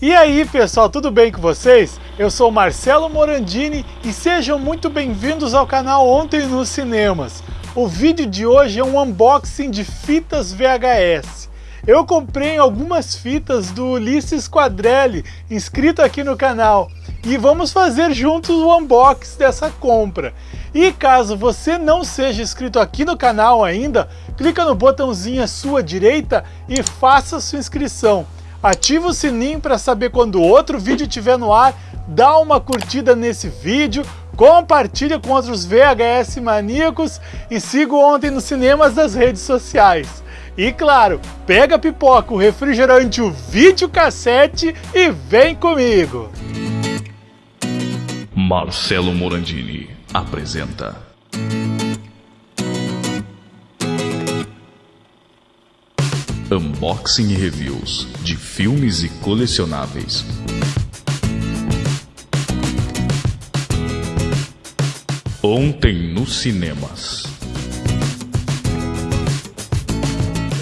E aí pessoal, tudo bem com vocês? Eu sou Marcelo Morandini e sejam muito bem-vindos ao canal Ontem nos Cinemas. O vídeo de hoje é um unboxing de fitas VHS. Eu comprei algumas fitas do Ulisses Quadrelli, inscrito aqui no canal, e vamos fazer juntos o unboxing dessa compra. E caso você não seja inscrito aqui no canal ainda, clica no botãozinho à sua direita e faça sua inscrição ativa o sininho para saber quando outro vídeo estiver no ar, dá uma curtida nesse vídeo, compartilha com outros VHS maníacos e siga ontem nos cinemas das redes sociais. E claro, pega a pipoca, o refrigerante, o videocassete e vem comigo! Marcelo Morandini apresenta Unboxing e reviews de filmes e colecionáveis. Ontem nos cinemas.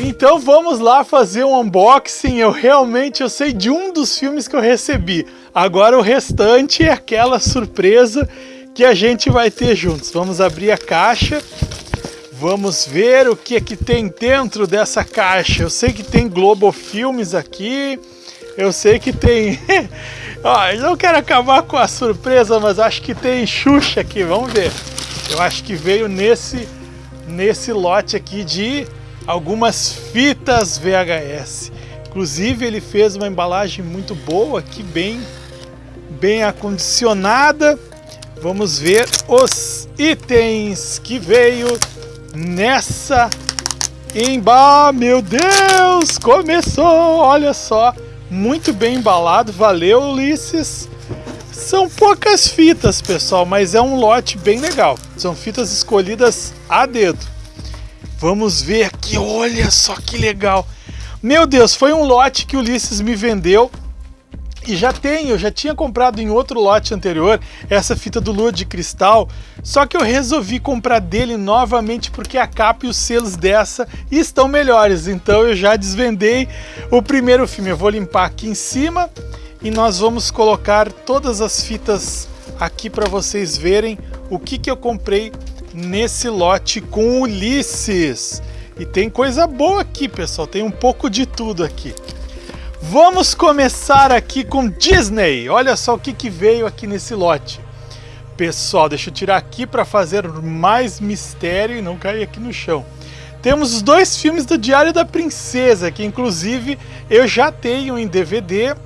Então vamos lá fazer um unboxing. Eu realmente eu sei de um dos filmes que eu recebi. Agora o restante é aquela surpresa que a gente vai ter juntos. Vamos abrir a caixa Vamos ver o que é que tem dentro dessa caixa. Eu sei que tem Globo Filmes aqui. Eu sei que tem... Ó, eu não quero acabar com a surpresa, mas acho que tem Xuxa aqui. Vamos ver. Eu acho que veio nesse, nesse lote aqui de algumas fitas VHS. Inclusive ele fez uma embalagem muito boa aqui, bem, bem acondicionada. Vamos ver os itens que veio nessa emba... Meu Deus, começou, olha só. Muito bem embalado, valeu Ulisses. São poucas fitas, pessoal, mas é um lote bem legal. São fitas escolhidas a dedo. Vamos ver aqui, olha só que legal. Meu Deus, foi um lote que Ulisses me vendeu e já tenho, eu já tinha comprado em outro lote anterior essa fita do Lua de Cristal, só que eu resolvi comprar dele novamente porque a capa e os selos dessa estão melhores, então eu já desvendei o primeiro filme. Eu vou limpar aqui em cima e nós vamos colocar todas as fitas aqui para vocês verem o que, que eu comprei nesse lote com Ulisses. E tem coisa boa aqui, pessoal, tem um pouco de tudo aqui. Vamos começar aqui com Disney. Olha só o que, que veio aqui nesse lote. Pessoal, deixa eu tirar aqui para fazer mais mistério e não cair aqui no chão. Temos os dois filmes do Diário da Princesa, que inclusive eu já tenho em DVD.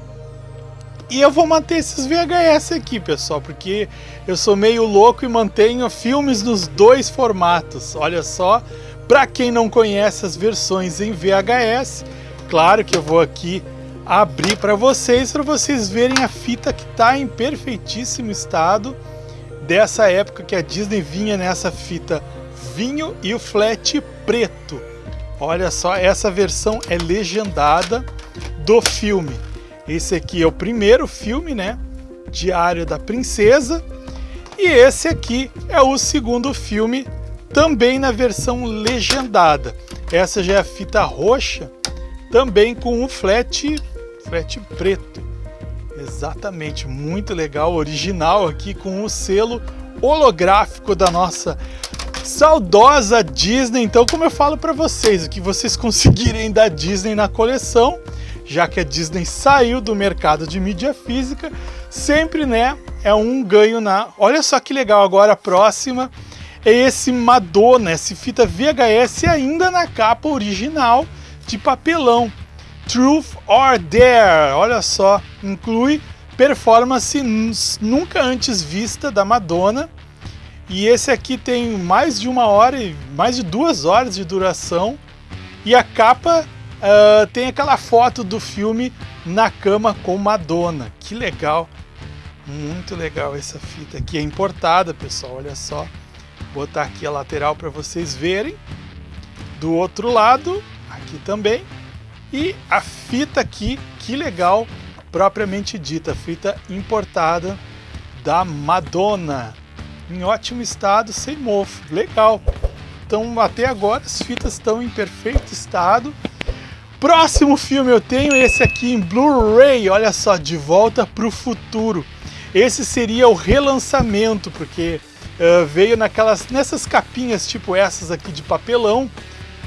E eu vou manter esses VHS aqui, pessoal, porque eu sou meio louco e mantenho filmes nos dois formatos. Olha só, para quem não conhece as versões em VHS, claro que eu vou aqui abrir para vocês, para vocês verem a fita que está em perfeitíssimo estado dessa época que a Disney vinha nessa fita vinho e o flat preto. Olha só, essa versão é legendada do filme. Esse aqui é o primeiro filme, né? Diário da Princesa. E esse aqui é o segundo filme, também na versão legendada. Essa já é a fita roxa, também com o flat frete preto. Exatamente, muito legal, original aqui com o selo holográfico da nossa saudosa Disney. Então, como eu falo para vocês, o que vocês conseguirem da Disney na coleção, já que a Disney saiu do mercado de mídia física, sempre, né, é um ganho na... Olha só que legal, agora a próxima é esse Madonna, esse fita VHS ainda na capa original de papelão. Truth or Dare, olha só, inclui performance nunca antes vista da Madonna. E esse aqui tem mais de uma hora, mais de duas horas de duração. E a capa uh, tem aquela foto do filme na cama com Madonna. Que legal, muito legal essa fita aqui. É importada, pessoal, olha só. Vou botar aqui a lateral para vocês verem. Do outro lado, aqui também, e a fita aqui, que legal, propriamente dita, fita importada da Madonna, em ótimo estado, sem mofo, legal. Então até agora as fitas estão em perfeito estado. Próximo filme eu tenho esse aqui em Blu-ray, olha só, De Volta para o Futuro. Esse seria o relançamento, porque uh, veio naquelas, nessas capinhas tipo essas aqui de papelão,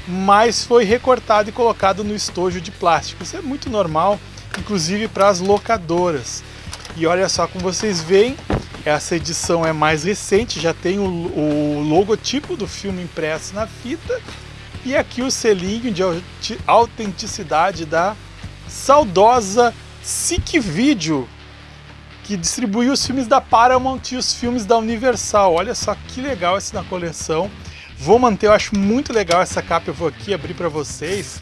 mas foi recortado e colocado no estojo de plástico. Isso é muito normal, inclusive para as locadoras. E olha só como vocês veem, essa edição é mais recente, já tem o, o logotipo do filme impresso na fita e aqui o selinho de autenticidade da saudosa SIC Video, que distribuiu os filmes da Paramount e os filmes da Universal. Olha só que legal esse na coleção. Vou manter, eu acho muito legal essa capa. Eu vou aqui abrir para vocês,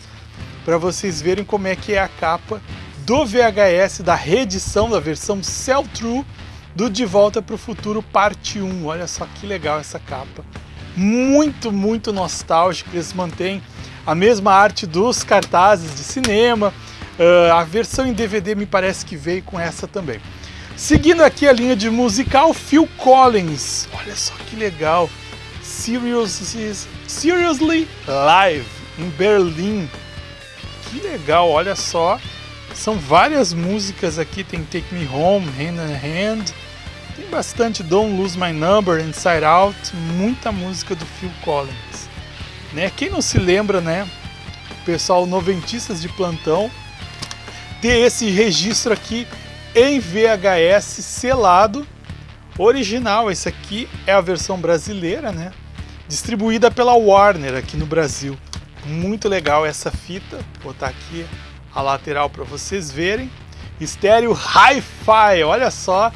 para vocês verem como é que é a capa do VHS, da reedição, da versão Cell True do De Volta para o Futuro Parte 1. Olha só que legal essa capa muito, muito nostálgico. Eles mantêm a mesma arte dos cartazes de cinema. Uh, a versão em DVD me parece que veio com essa também. Seguindo aqui a linha de musical, Phil Collins. Olha só que legal. Seriously, Live em Berlim. Que legal, olha só. São várias músicas aqui, tem Take Me Home, Hand in Hand, tem bastante Don't Lose My Number, Inside Out, muita música do Phil Collins. Né? Quem não se lembra, né? Pessoal noventistas de plantão, ter esse registro aqui em VHS selado, original. Esse aqui é a versão brasileira, né? Distribuída pela Warner aqui no Brasil. Muito legal essa fita. Vou botar aqui a lateral para vocês verem. Estéreo Hi-Fi, olha só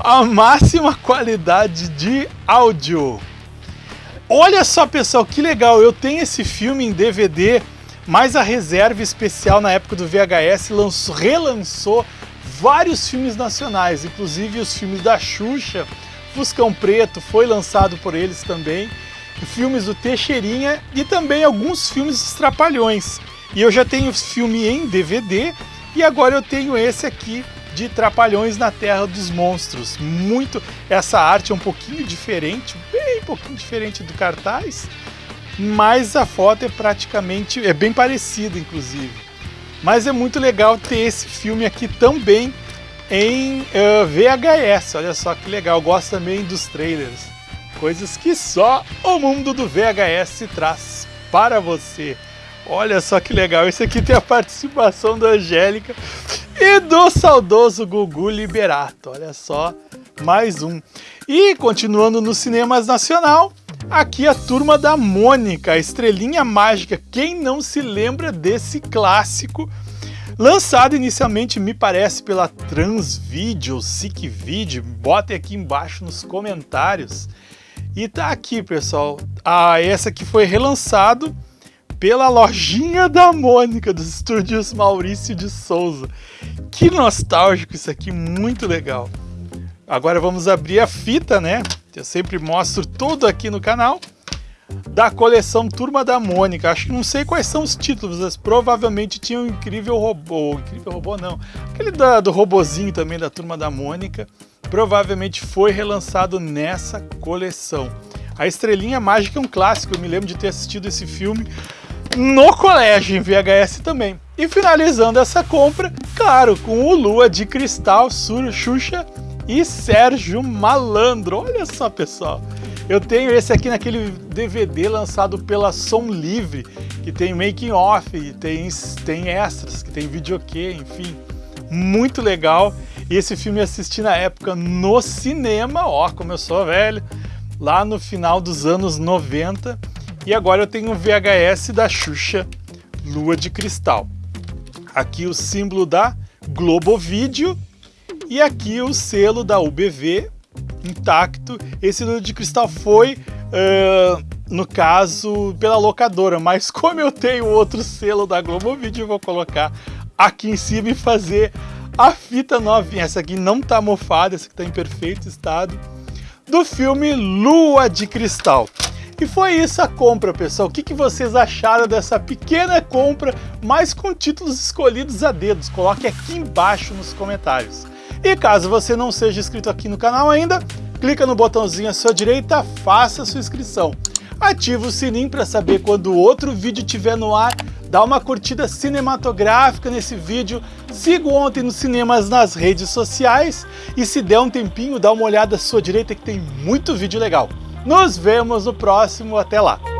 a máxima qualidade de áudio. Olha só, pessoal, que legal! Eu tenho esse filme em DVD, mas a reserva especial na época do VHS lançou, relançou vários filmes nacionais, inclusive os filmes da Xuxa, Fuscão Preto foi lançado por eles também, filmes do Teixeirinha e também alguns filmes dos Trapalhões. E eu já tenho filme em DVD e agora eu tenho esse aqui de Trapalhões na Terra dos Monstros. Muito, essa arte é um pouquinho diferente, bem pouquinho diferente do cartaz, mas a foto é praticamente, é bem parecida inclusive. Mas é muito legal ter esse filme aqui também em uh, eh, VHS, olha só que legal, gosto também dos trailers. Coisas que só o mundo do VHS traz para você. Olha só que legal, esse aqui tem a participação da Angélica e do saudoso Gugu Liberato. Olha só, mais um. E continuando no cinemas nacional, aqui a turma da Mônica, a estrelinha mágica. Quem não se lembra desse clássico? Lançado inicialmente, me parece, pela Transvideo, Sick Video. Botem aqui embaixo nos comentários. E tá aqui, pessoal. Ah, essa aqui foi relançado pela lojinha da Mônica dos estúdios Maurício de Souza. Que nostálgico isso aqui, muito legal. Agora vamos abrir a fita, né? Eu sempre mostro tudo aqui no canal da coleção Turma da Mônica. Acho que não sei quais são os títulos, mas provavelmente tinha um incrível robô, incrível robô não, aquele da, do robozinho também da Turma da Mônica. Provavelmente foi relançado nessa coleção. A Estrelinha Mágica é um clássico, eu me lembro de ter assistido esse filme no colégio em VHS também. E finalizando essa compra, claro, com o Lua de Cristal, Sur, Xuxa e Sérgio Malandro. Olha só, pessoal. Eu tenho esse aqui naquele DVD lançado pela Som Livre, que tem making off, tem, tem extras, que tem videokê, enfim. Muito legal. E esse filme eu assisti na época no cinema, ó, como eu sou velho, lá no final dos anos 90 e agora eu tenho um VHS da Xuxa Lua de Cristal. Aqui o símbolo da Globo Vídeo e aqui o selo da UBV intacto. Esse Lua de Cristal foi, uh, no caso, pela locadora, mas como eu tenho outro selo da Globo Vídeo, eu vou colocar aqui em cima e fazer a fita novinha. Essa aqui não tá mofada, essa aqui tá em perfeito estado, do filme Lua de Cristal. E foi isso a compra, pessoal. O que, que vocês acharam dessa pequena compra, mas com títulos escolhidos a dedos? Coloque aqui embaixo nos comentários. E caso você não seja inscrito aqui no canal ainda, clica no botãozinho à sua direita, faça sua inscrição. Ative o sininho para saber quando outro vídeo estiver no ar, dá uma curtida cinematográfica nesse vídeo, siga Ontem nos Cinemas nas redes sociais e se der um tempinho, dá uma olhada à sua direita que tem muito vídeo legal. Nos vemos no próximo, até lá!